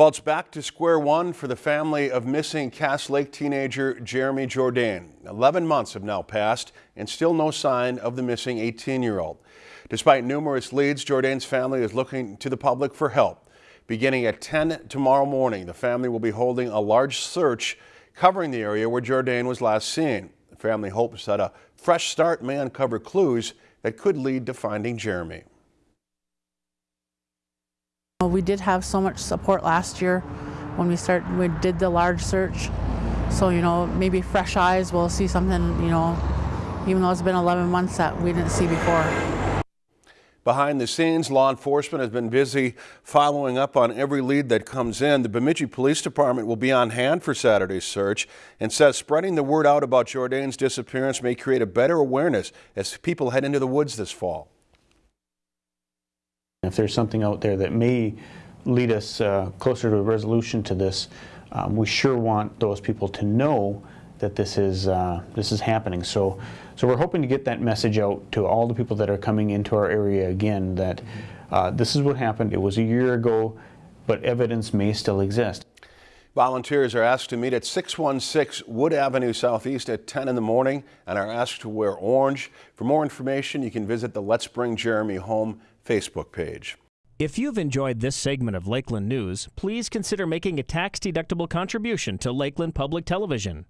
Well, it's back to square one for the family of missing Cass Lake teenager Jeremy Jourdain. 11 months have now passed and still no sign of the missing 18-year-old. Despite numerous leads, Jourdain's family is looking to the public for help. Beginning at 10 tomorrow morning, the family will be holding a large search covering the area where Jourdain was last seen. The family hopes that a fresh start may uncover clues that could lead to finding Jeremy. We did have so much support last year when we started, we did the large search. So, you know, maybe fresh eyes will see something, you know, even though it's been 11 months that we didn't see before. Behind the scenes, law enforcement has been busy following up on every lead that comes in. The Bemidji Police Department will be on hand for Saturday's search and says spreading the word out about Jourdain's disappearance may create a better awareness as people head into the woods this fall. If there's something out there that may lead us uh, closer to a resolution to this, um, we sure want those people to know that this is uh, this is happening. So, so we're hoping to get that message out to all the people that are coming into our area again that uh, this is what happened. It was a year ago, but evidence may still exist. Volunteers are asked to meet at 616 Wood Avenue Southeast at 10 in the morning and are asked to wear orange. For more information, you can visit the Let's Bring Jeremy Home Facebook page. If you've enjoyed this segment of Lakeland News, please consider making a tax-deductible contribution to Lakeland Public Television.